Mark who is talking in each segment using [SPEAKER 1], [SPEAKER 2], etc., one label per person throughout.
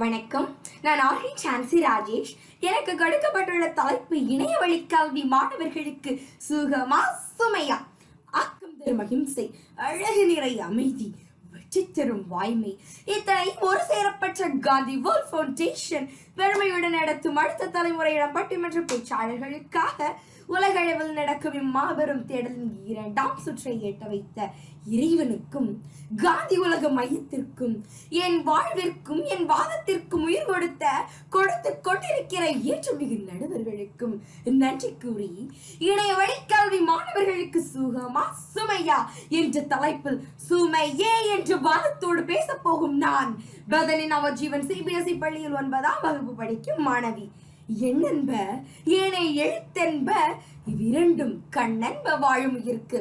[SPEAKER 1] வணக்கம் நான் ஆர்ஹி சான்சி ராஜேஷ் எனக்கு கொடுக்கப்பட்டுள்ள தலைப்பு இணைய வழி கல்வி மாணவர்களுக்கு சுகமா சுமையா ஆக்கம் தரும் அகிம்சை அழகு நிறை அமைதி வெற்றி வாய்மை இத்தனை ஒரு சேரப்பட்ட காந்தி வேர்ல்ட் ஃபவுண்டேஷன் பெருமையுடன் நடத்தும் அடுத்த தலைமுறையிடம் பட்டிமன்ற பேச்சாளர்களுக்காக உலகளவில் நடக்கும் இம்மாபெரும் தேடலின் இரண்டாம் சுற்றை எட்ட வைத்த இறைவனுக்கும் காந்தி உலக மையத்திற்கும் என் வாழ்விற்கும் என் வாதத்திற்கும் உயிர் கொடுத்த கொடுத்து கொண்டிருக்கிற ஏற்றுமிகு நடுவர்களுக்கும் நன்றி கூறி இணைய வழிக்கல்வி மாணவர்களுக்கு சுகமா சுமையா என்ற தலைப்பில் சுமையே என்று வாதத்தோடு பேச போகும் நான் பதனின் அவர் ஜீவன் சிபிஎஸ்இ e பள்ளியில் ஒன்பதாம் வகுப்பு படிக்கும் மாணவி என்னென்ப ஏனை எழுத்தென்ப இவ்விரண்டும் கண்ணென்ப வாழுமுயிருக்கு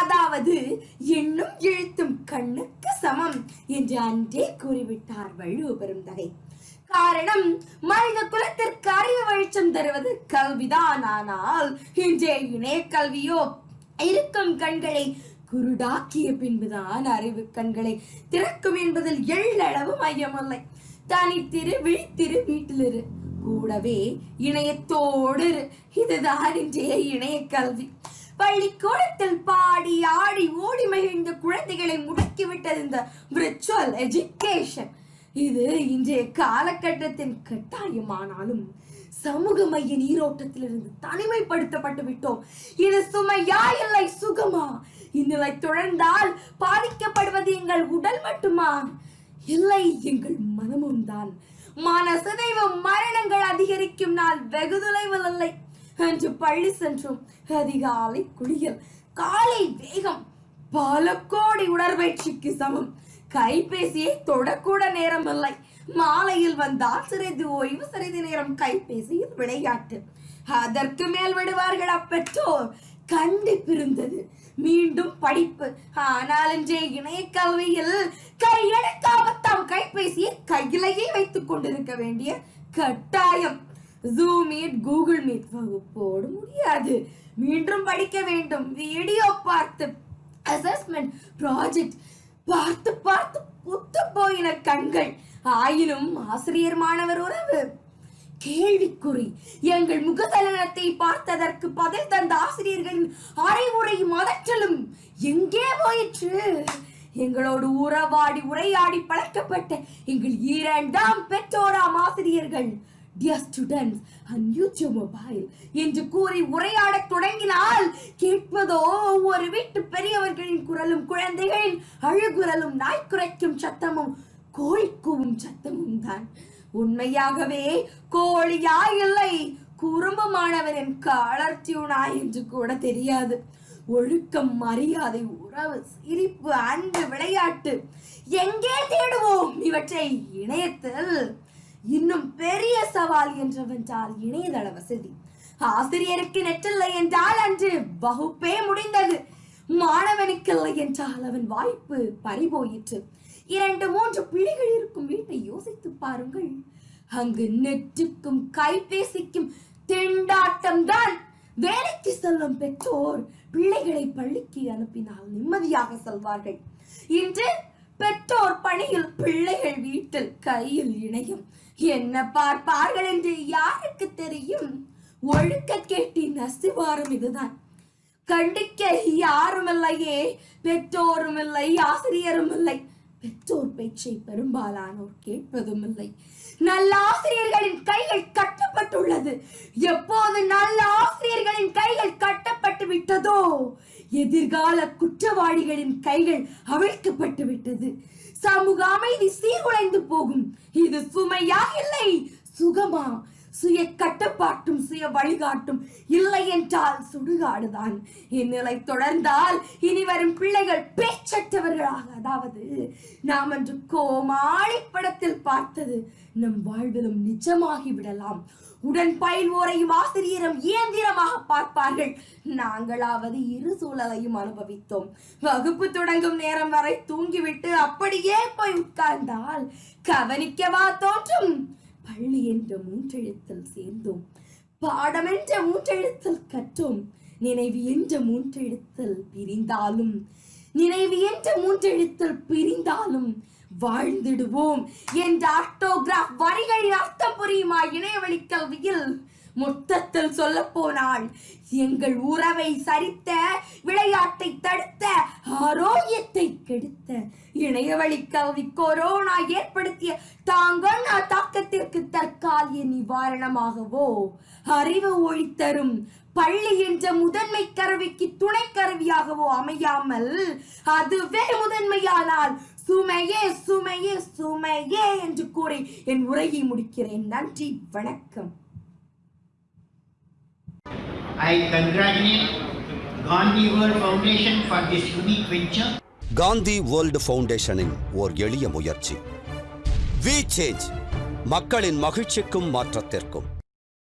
[SPEAKER 1] அதாவது எண்ணும் எழுத்தும் கண்ணுக்கு சமம் என்று அன்றே கூறிவிட்டார் வள்ளுவ பெருந்தகை காரணம் மனித குலத்திற்கு அறிவு வெளிச்சம் தருவது கல்விதான் ஆனால் இன்றைய இணைய கல்வியோ இருக்கும் கண்களை குருடாக்கிய பின்புதான் அறிவு கண்களை திறக்கும் என்பதில் எள்ளளவு மையமில்லை தனித்திரு விழித்திரு வீட்டிலிரு கூடவே இணையத்தோடு இதுதான் இன்றைய இணைய கல்வி பள்ளிக்கூடத்தில் பாடி ஆடி ஓடி மகிழ்ந்த குழந்தைகளை முடக்கிவிட்டது இந்த விர்ச்சுவல் எஜுகேஷன் இது இன்றைய காலகட்டத்தின் கட்டாயமானாலும் சமூக மைய நீரோட்டத்திலிருந்து தனிமைப்படுத்தப்பட்டு விட்டோம் இது சுமையா இல்லை சுகமா இந்நிலை தொடர்ந்தால் பாதிக்கப்படுவது எங்கள் உடல் மட்டுமா இல்லை எங்கள் மனமும் தான் மன மரணங்கள் அதிகரிக்கும் நாள் வெகு தொலைவில் இல்லை என்று பள்ளி சென்றும் அதிகாலை குளியல் காலை வேகம் பல கோடி உடற்பயிற்சிக்கு சமம் கைபேசியை தொடக்கூட நேரம் இல்லை மாலையில் வந்தால் சிறிது ஓய்வு சிறிது நேரம் கைபேசியில் விளையாட்டு அதற்கு மேல் விடுவார்கள் அப்பெற்றோர் கண்டிப்பிருந்தது மீண்டும் படிப்பு நாலஞ்சே இணைய கல்வியில் கையெடுக்காம தாம் கைபேசியை கையிலேயே வைத்துக் கொண்டிருக்க வேண்டிய கட்டாயம் ஜூம் மீட் கூகுள் மீட் வகுப்போடு முடியாது மீண்டும் படிக்க வேண்டும் வீடியோ பார்த்து அசஸ்மெண்ட் ப்ராஜெக்ட் பார்த்து பார்த்து புத்து போயின கண்கள் ஆயினும் ஆசிரியர் மாணவர் உறவு கேள்விக்குறி எங்கள் முகதலனத்தை பார்த்ததற்கு பதில் தந்த ஆசிரியர்களின் அறைவுரையும் அதற்றலும் எங்கே போயிற்று எங்களோடு உறவாடி உரையாடி பழக்கப்பட்ட எங்கள் இரண்டாம் பெற்றோராம் ஆசிரியர்கள் டியர் ஸ்டூடெண்ட்ஸ் அன்யூச்சோ மொபைல் என்று கூறி உரையாடத் தொடங்கினால் கேட்பதோ ஒவ்வொரு வீட்டு பெரியவர்களின் குரலும் குழந்தைகளின் அழுகுரலும் நாய்க்குரைக்கும் சத்தமும் கோழிக்கூவும் சத்தமும் தான் உண்மையாகவே கோழியா இல்லை குறும்பமானவரின் காலர்டியூனா என்று கூட தெரியாது ஒழுக்கம் மரியாதை உறவு சிரிப்பு அன்பு விளையாட்டு எங்கே தேடுவோம் இவற்றை இணையத்தில் இன்னும் பெரிய சவால் என்றவென்றால் இணையதள வசதி ஆசிரியருக்கு நெற்றில்லை என்றால் அன்று வகுப்பே முடிந்தது இல்லை என்றால் அவன் வாய்ப்பு பறிபோயிற்று இரண்டு மூன்று பிள்ளைகள் இருக்கும் வீட்டை யோசித்து பாருங்கள் அங்கு நெட்டுக்கும் கைபேசிக்கும் திண்டாட்டம் தான் வேலைக்கு செல்லும் பெற்றோர் பிள்ளைகளை பள்ளிக்கு அனுப்பினால் நிம்மதியாக செல்வார்கள் இன்று பெற்றோர் பணியில் பிள்ளைகள் வீட்டில் கையில் இணையும் என்ன பார்ப்பார்கள் என்று யாருக்கு தெரியும் ஒழுக்க கேட்டி நசுவாரம் இதுதான் கண்டிக்க யாரும் இல்லையே பெற்றோரும் இல்லை ஆசிரியரும் இல்லை பெற்றோர் பேச்சை பெரும்பாலானோர் கேட்பதும் இல்லை நல்ல ஆசிரியர்களின் கைகள் கட்டப்பட்டுள்ளது எப்போது நல்ல ஆசிரியர்களின் கைகள் கட்டப்பட்டு விட்டதோ எதிர்கால குற்றவாளிகளின் கைகள் அவிழ்க்கப்பட்டு விட்டது சமூக அமைதி சீர்குலைந்து போகும் இது சுமையா இல்லை சுகமா சுய கட்டுப்பாட்டும் சுய வழிகாட்டும் இல்லை என்றால் சுடுகாடுதான் இந்நிலை தொடர்ந்தால் இனி வரும் பிள்ளைகள் பேச்சற்றவர்களாக அதாவது நாம் என்று கோமாளி படத்தில் பார்த்தது நம் வாழ்விலும் நிஜமாகி விடலாம் உடன் பயில்வோரையும் ஆசிரியரும் இயந்திரமாக பார்ப்பார்கள் நாங்களாவது இரு சூழலையும் அனுபவித்தோம் வகுப்பு தொடங்கும் நேரம் வரை தூங்கிவிட்டு அப்படியே போய் உட்கார்ந்தால் கவனிக்கவா தோற்றும் பள்ளி என்ற மூன்றெழுத்தில் சேர்ந்தோம் பாடம் என்ற மூன்றெழுத்தில் கற்றோம் நினைவு என்ற மூன்றெழுத்தில் பிரிந்தாலும் நினைவு என்ற மூன்றெழுத்தில் பிரிந்தாலும் வாழ்ந்திடுவோம் என்ற ஆட்டோகிராஃப் வரிகளின் அர்த்தம் புரியுமா இணையவழி கல்வியில் மொத்தத்தில் சொல்ல போனால் எங்கள் உறவை சரித்த விளையாட்டை தடுத்த ஆரோக்கியத்தை கெடுத்த இணையவழி கல்வி கொரோனா ஏற்படுத்திய தாங்கள் தாக்கத்திற்கு தற்காலிக நிவாரணமாகவோ அறிவு ஒழித்தரும் பள்ளி என்ற முதன்மை கருவிக்கு துணை கருவியாகவோ அமையாமல் அதுவே முதன்மையானால் சுமையே சுமையே சுமையே என்று கூறி என் உரையை முடிக்கிறேன் நன்றி வணக்கம் I congratulate Gandhi World Foundation for this unique venture Gandhi World ஃபவுண்டேஷனின் ஓர் எளிய முயற்சி வி சேஞ்ச் மக்களின் மகிழ்ச்சிக்கும் மாற்றத்திற்கும்